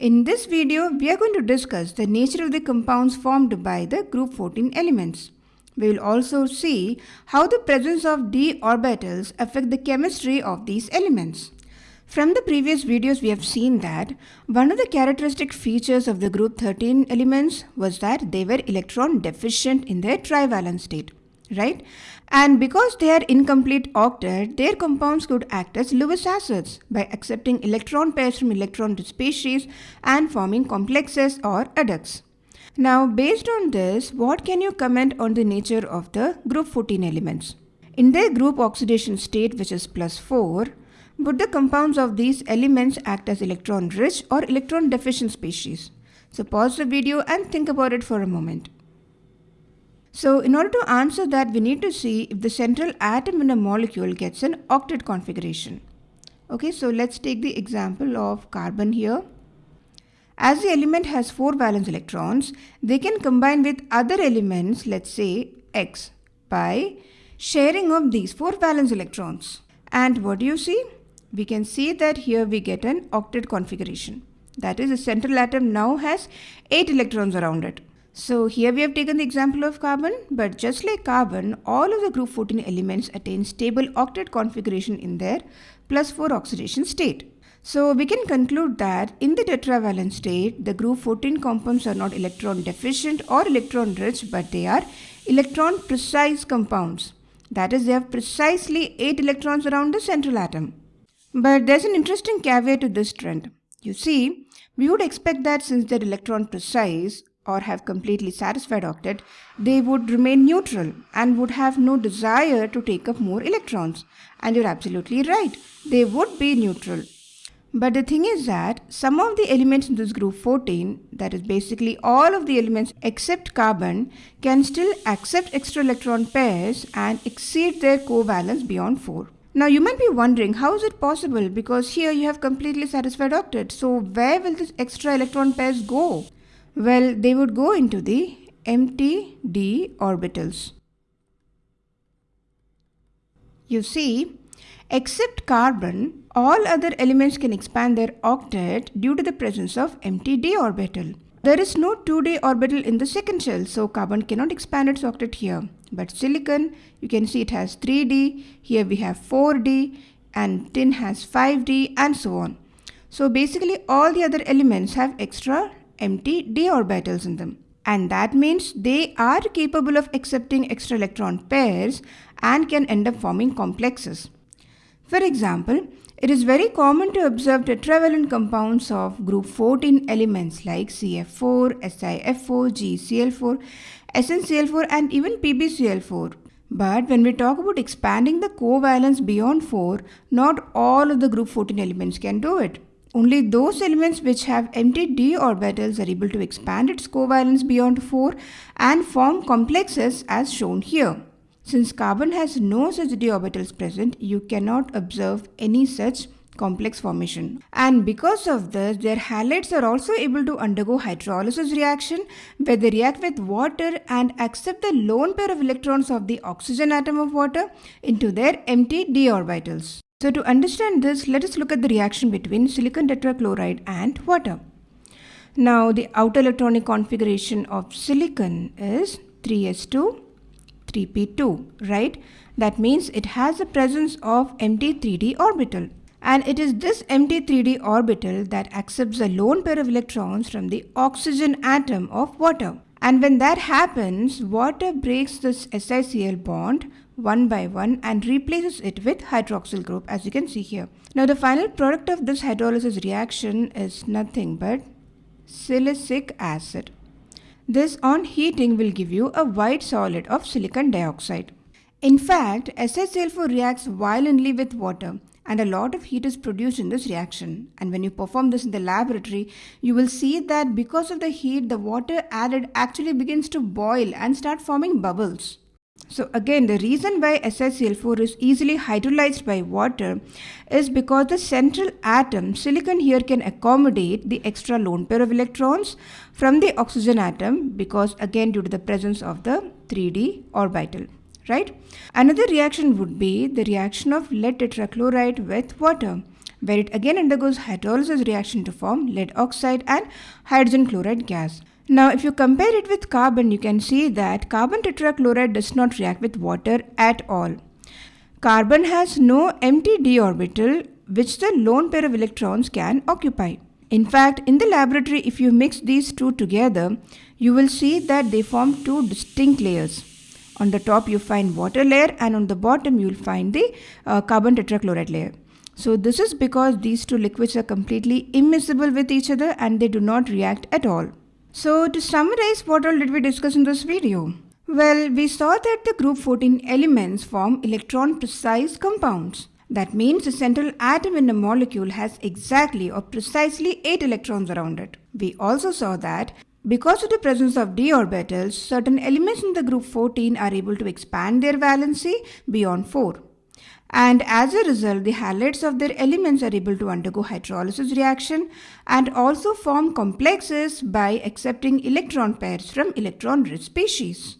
In this video, we are going to discuss the nature of the compounds formed by the group 14 elements. We will also see how the presence of d orbitals affect the chemistry of these elements. From the previous videos, we have seen that one of the characteristic features of the group 13 elements was that they were electron deficient in their trivalent state right? And because they are incomplete octet, their compounds could act as Lewis acids by accepting electron pairs from electron species and forming complexes or adducts. Now, based on this, what can you comment on the nature of the group 14 elements? In their group oxidation state, which is plus 4, would the compounds of these elements act as electron rich or electron deficient species? So pause the video and think about it for a moment. So in order to answer that, we need to see if the central atom in a molecule gets an octet configuration. Okay, so let's take the example of carbon here. As the element has 4 valence electrons, they can combine with other elements, let's say X, by sharing of these 4 valence electrons. And what do you see? We can see that here we get an octet configuration. That is, the central atom now has 8 electrons around it. So here we have taken the example of carbon, but just like carbon, all of the group 14 elements attain stable octet configuration in their plus 4 oxidation state. So we can conclude that in the tetravalent state, the group 14 compounds are not electron deficient or electron rich, but they are electron precise compounds. That is, they have precisely 8 electrons around the central atom. But there's an interesting caveat to this trend. You see, we would expect that since they're electron precise, or have completely satisfied octet, they would remain neutral and would have no desire to take up more electrons. And you're absolutely right, they would be neutral. But the thing is that some of the elements in this group 14, that is basically all of the elements except carbon, can still accept extra electron pairs and exceed their covalence beyond 4. Now you might be wondering how is it possible because here you have completely satisfied octet. So where will this extra electron pairs go? Well, they would go into the empty d orbitals. You see, except carbon, all other elements can expand their octet due to the presence of empty d orbital. There is no 2d orbital in the second shell, so carbon cannot expand its octet here. But silicon, you can see it has 3d, here we have 4d, and tin has 5d, and so on. So basically all the other elements have extra empty d orbitals in them. And that means they are capable of accepting extra electron pairs and can end up forming complexes. For example, it is very common to observe tetravalent compounds of group 14 elements like CF4, SiF4, GeCl4, SnCl4 and even PbCl4. But when we talk about expanding the covalence beyond 4, not all of the group 14 elements can do it. Only those elements which have empty d orbitals are able to expand its covalence beyond 4 and form complexes as shown here. Since carbon has no such d orbitals present, you cannot observe any such complex formation. And because of this, their halides are also able to undergo hydrolysis reaction where they react with water and accept the lone pair of electrons of the oxygen atom of water into their empty d orbitals. So to understand this, let us look at the reaction between silicon tetrachloride and water. Now the outer electronic configuration of silicon is 3s2, 3p2, right? That means it has the presence of empty 3d orbital. And it is this empty 3d orbital that accepts a lone pair of electrons from the oxygen atom of water. And when that happens, water breaks this SiCl bond one by one and replaces it with hydroxyl group as you can see here. Now the final product of this hydrolysis reaction is nothing but silicic acid. This on heating will give you a white solid of silicon dioxide. In fact, SiCl4 reacts violently with water and a lot of heat is produced in this reaction. And when you perform this in the laboratory, you will see that because of the heat, the water added actually begins to boil and start forming bubbles. So again, the reason why SiCl4 is easily hydrolyzed by water is because the central atom, silicon here can accommodate the extra lone pair of electrons from the oxygen atom because again due to the presence of the 3d orbital, right? Another reaction would be the reaction of lead tetrachloride with water. where it again undergoes hydrolysis reaction to form lead oxide and hydrogen chloride gas. Now, if you compare it with carbon, you can see that carbon tetrachloride does not react with water at all. Carbon has no empty d orbital which the lone pair of electrons can occupy. In fact, in the laboratory, if you mix these two together, you will see that they form two distinct layers. On the top, you find water layer and on the bottom, you will find the uh, carbon tetrachloride layer. So this is because these two liquids are completely immiscible with each other and they do not react at all. So to summarize what all did we discuss in this video? Well, we saw that the group 14 elements form electron precise compounds. That means the central atom in a molecule has exactly or precisely 8 electrons around it. We also saw that because of the presence of d orbitals, certain elements in the group 14 are able to expand their valency beyond 4. And as a result, the halides of their elements are able to undergo hydrolysis reaction and also form complexes by accepting electron pairs from electron-rich species.